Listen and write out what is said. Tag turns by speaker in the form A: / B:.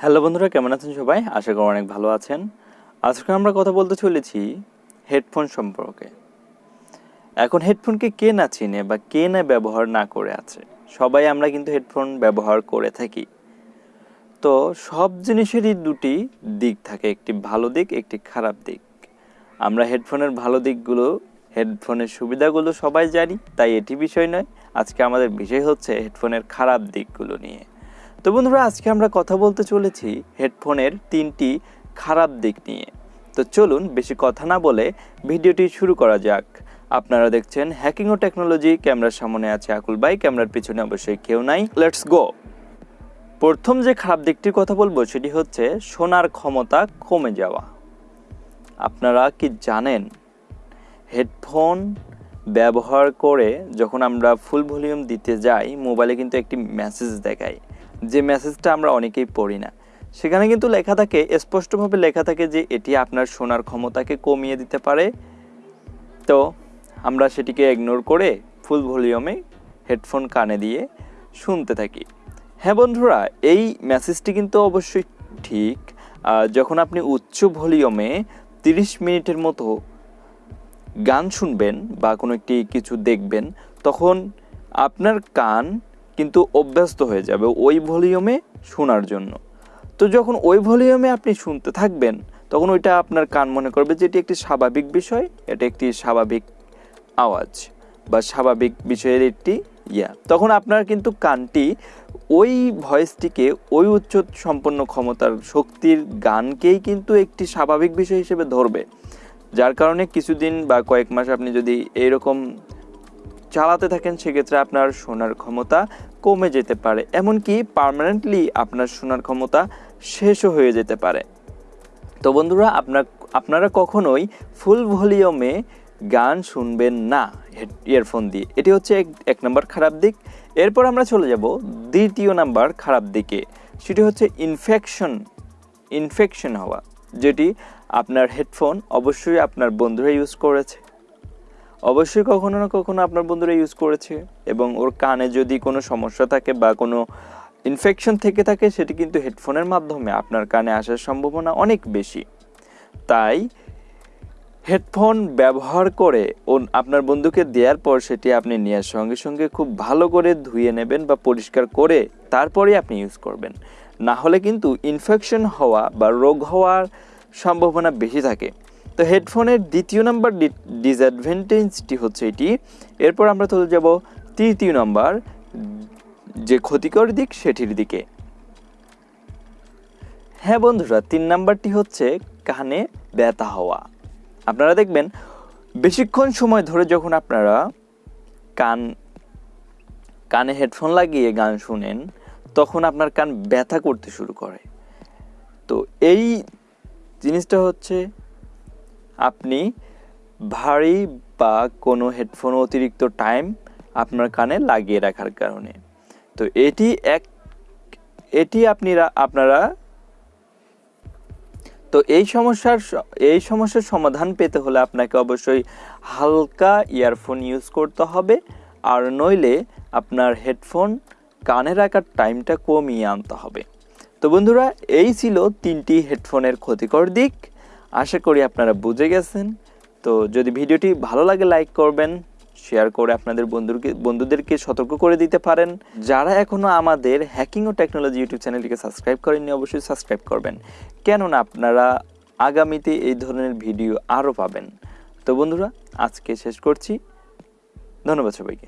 A: Hello বন্ধুরা, কেমন আছেন সবাই? আশা করি অনেক ভালো আছেন। আজকে আমরা কথা বলতে চলেছি হেডফোন সম্পর্কে। এখন হেডফোনকে কে না চিনে বা কে না ব্যবহার না করে আছে? সবাই আমরা কিন্তু হেডফোন ব্যবহার করে থাকি। তো সব জিনিসেরই দুটি দিক থাকে, একটি ভালো দিক, একটি খারাপ দিক। আমরা হেডফোনের ভালো দিকগুলো, হেডফোনের সুবিধাগুলো সবাই জানি, তাই এটি বিষয় নয়। আজকে আমাদের বিষয় হচ্ছে হেডফোনের খারাপ দিকগুলো নিয়ে। তো বন্ধুরা, আজকে আমরা কথা বলতে চলেছি হেডফোনের তিনটি খারাপ দিক নিয়ে। তো চলুন বেশি কথা না বলে ভিডিওটি শুরু করা যাক। আপনারা দেখছেন হ্যাকিং ও টেকনোলজি ক্যামেরার সামনে আছে আকুল বাই ক্যামেরার পিছনে অবশ্যই কেউ নাই। লেটস গো প্রথম যে খারাপ দিকটির কথা বলব সেটি হচ্ছে শোনার ক্ষমতা কমে যাওয়া। আপনারা কি জানেন, হেডফোন ব্যবহার করে যখন আমরা ফুল ভলিউম দিতে যাই মোবাইলে কিন্তু একটি মেসেজ দেখায়। যে মেসেজটা আমরা অনেকেই পড়ি না। সেখানে কিন্তু লেখা থাকে, স্পষ্টভাবে লেখা থাকে যে এটি আপনার শোনার ক্ষমতাকে কমিয়ে দিতে পারে। তো আমরা সেটিকে ইগনোর করে ফুল ভলিউমে হেডফোন কানে দিয়ে শুনতে থাকি। হ্যাঁ বন্ধুরা, এই মেসেজটি কিন্তু অবশ্যই ঠিক। যখন আপনি উচ্চ ভলিউমে তিরিশ মিনিটের মতো গান শুনবেন বা কোনো একটি কিছু দেখবেন, তখন আপনার কান কিন্তু অভ্যস্ত হয়ে যাবে ওই ভলিউমে শোনার জন্য। তো যখন ওই ভলিউমে আপনি শুনতে থাকবেন, তখন ওইটা আপনার কান মনে করবে যে এটি একটি স্বাভাবিক বিষয়, এটা একটি স্বাভাবিক আওয়াজ বা স্বাভাবিক বিষয়ের একটি ইয়া। তখন আপনার কিন্তু কানটি ওই ভয়েসটিকে, ওই উচ্চ সম্পন্ন ক্ষমতার শক্তির গানকেই কিন্তু একটি স্বাভাবিক বিষয় হিসেবে ধরবে। যার কারণে কিছুদিন বা কয়েক মাস আপনি যদি এইরকম চালাতে থাকেন, সেক্ষেত্রে আপনার শোনার ক্ষমতা কমে যেতে পারে, এমনকি পার্মানেন্টলি আপনার শোনার ক্ষমতা শেষও হয়ে যেতে পারে। তো বন্ধুরা, আপনার, আপনারা কখনোই ফুল ভলিউমে গান শুনবেন না ইয়ারফোন দিয়ে। এটি হচ্ছে এক এক নম্বর খারাপ দিক। এরপর আমরা চলে যাব দ্বিতীয় নাম্বার খারাপ দিকে। সেটি হচ্ছে ইনফেকশন ইনফেকশন হওয়া, যেটি আপনার হেডফোন অবশ্যই আপনার বন্ধুরা ইউজ করেছে। অবশ্যই কখনো না কখনো আপনার বন্ধুরা ইউজ করেছে এবং ওর কানে যদি কোনো সমস্যা থাকে বা কোনো ইনফেকশন থেকে থাকে, সেটি কিন্তু হেডফোনের মাধ্যমে আপনার কানে আসার সম্ভাবনা অনেক বেশি। তাই হেডফোন ব্যবহার করে ও আপনার বন্ধুকে দেওয়ার পর সেটি আপনি নেওয়ার সঙ্গে সঙ্গে খুব ভালো করে ধুয়ে নেবেন বা পরিষ্কার করে তারপরে আপনি ইউজ করবেন। না হলে কিন্তু ইনফেকশন হওয়া বা রোগ হওয়ার সম্ভাবনা বেশি থাকে। তো হেডফোনের দ্বিতীয় নাম্বার ডিসঅ্যাডভান্টেজটি হচ্ছে এটি। এরপর আমরা চলে যাব তৃতীয় নাম্বার, যে ক্ষতিকর দিক সেটির দিকে। হ্যাঁ বন্ধুরা, তিন নাম্বারটি হচ্ছে কানে ব্যথা হওয়া। আপনারা দেখবেন, বেশিক্ষণ সময় ধরে যখন আপনারা কান, কানে হেডফোন লাগিয়ে গান শুনেন, তখন আপনার কান ব্যথা করতে শুরু করে। তো এই জিনিসটা হচ্ছে আপনি ভারী বা কোনো হেডফোন অতিরিক্ত টাইম আপনার কানে লাগিয়ে রাখার কারণে। তো এটি এক, এটি আপনি আপনারা তো এই সমস্যার এই সমস্যার সমাধান পেতে হলে আপনাকে অবশ্যই হালকা ইয়ারফোন ইউজ করতে হবে। আর নইলে আপনার হেডফোন কানে রাখার টাইমটা কমিয়ে আনতে হবে। তো বন্ধুরা, এই ছিল তিনটি হেডফোনের ক্ষতিকর দিক। আশা করি আপনারা বুঝে গেছেন। তো যদি ভিডিওটি ভালো লাগে লাইক করবেন শেয়ার করে আপনাদের বন্ধুকে বন্ধুদেরকে সতর্ক করে দিতে পারেন। যারা এখনও আমাদের হ্যাকিং ও টেকনোলজি ইউটিউব চ্যানেলটিকে সাবস্ক্রাইব করেননি, অবশ্যই সাবস্ক্রাইব করবেন। কেননা আপনারা আগামীতে এই ধরনের ভিডিও আরও পাবেন। তো বন্ধুরা, আজকে শেষ করছি। ধন্যবাদ সবাইকে।